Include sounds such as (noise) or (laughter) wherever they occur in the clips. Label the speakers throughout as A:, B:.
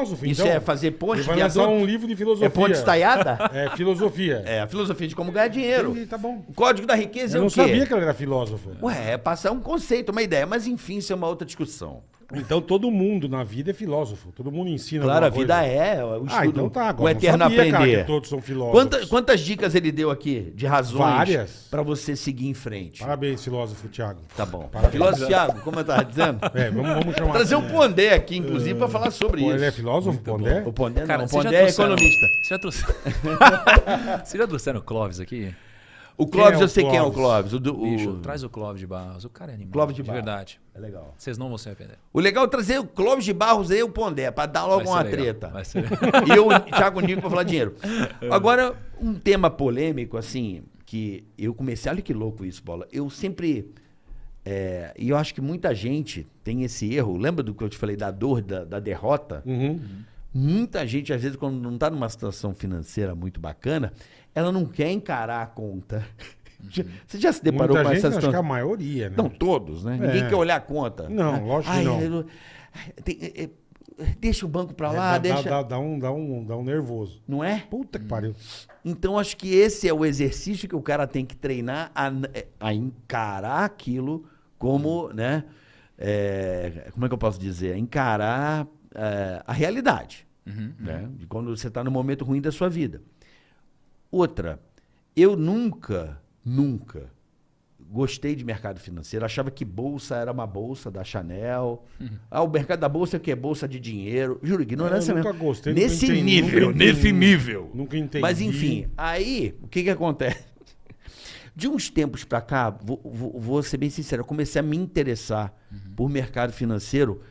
A: filósofo,
B: Isso
A: então.
B: é fazer ponte
A: Ele vai lançar um livro de filosofia.
B: É ponte estaiada? (laughs)
A: É, filosofia.
B: É, a filosofia de como ganhar dinheiro.
A: Entendi, tá bom.
B: O código da riqueza
A: Eu
B: é
A: não
B: o quê?
A: sabia que ele era filósofo.
B: Ué, é passar um conceito, uma ideia. Mas enfim, isso é uma outra discussão.
A: Então todo mundo na vida é filósofo. Todo mundo ensina
B: Claro, a vida
A: coisa.
B: é o estudo,
A: Ah, então tá.
B: o
A: Agora,
B: eterno
A: não sabia, cara,
B: aprender.
A: que todos são filósofos.
B: Quanta- quantas dicas ele deu aqui de razões
A: Várias.
B: para você seguir em frente?
A: Parabéns, filósofo Thiago.
B: Tá bom.
A: Parabéns.
B: Filósofo Thiago, como eu estava dizendo? (laughs)
A: É, vamos, vamos chamar.
B: Trazer o
A: assim, né?
B: Pondé aqui, inclusive, para falar sobre
A: Pô,
B: isso.
A: Ele é filósofo, Pondé?
B: O Pondé
C: Cara,
B: não, o Pondé é economista.
C: Vocês já trouxeram... (laughs) Vocês já trouxeram o Clóvis aqui?
B: O Clóvis,
A: é
B: eu sei quem é o
A: Clóvis?
B: Clóvis. O do, o-
C: Bicho, traz o Clóvis de Barros. O cara é animal.
B: Clóvis de
C: de
B: Barros.
C: verdade.
B: É legal.
C: Vocês não vão se arrepender.
B: O legal é trazer o Clóvis de Barros e o Pondé, para dar logo uma
C: legal,
B: treta.
C: vai ser- (laughs)
B: e eu, o Thiago Nico, para falar dinheiro. (laughs) Agora, um tema polêmico, assim, que eu comecei... Olha que louco isso, Bola. Eu sempre... é, e eu acho que muita gente tem esse erro. Lembra do que eu te falei da dor, da, da derrota?
A: Uhum.
B: Muita gente, às vezes, quando não está numa situação financeira muito bacana, ela não quer encarar a conta. (laughs) Já- Você já se deparou
A: Muita
B: com
A: gente,
B: essa
A: acho que
B: situação?
A: a maioria, né?
B: Não, todos, né? Ninguém
A: É.
B: quer olhar a conta.
A: Não, lógico que não.
B: eu ai, tem- é, é, deixa o banco pra
A: É,
B: lá,
A: dá,
B: deixa.
A: dá, dá um, dá, um, dá um nervoso.
B: Não é?
A: Puta que pariu.
B: Então, acho que esse é o exercício que o cara tem que treinar a, a encarar aquilo como, né? é, como é que eu posso dizer? Encarar é, a realidade. Né? De quando você está no momento ruim da sua vida. Outra, eu nunca, nunca gostei de mercado financeiro. Achava que bolsa era uma bolsa da Chanel. Ah, o mercado da bolsa é o que? Bolsa de dinheiro. Juro, ignorância
A: Eu nunca
B: mesmo.
A: gostei, nunca
B: Nesse
A: entendi,
B: nível,
A: nunca entendi.
B: nesse nível.
A: Nunca entendi.
B: Mas enfim, aí o que que acontece? (laughs) De uns tempos pra cá, vou, vou- vou ser bem sincero, eu comecei a me interessar por mercado financeiro,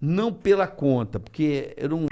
B: não pela conta, porque eu não.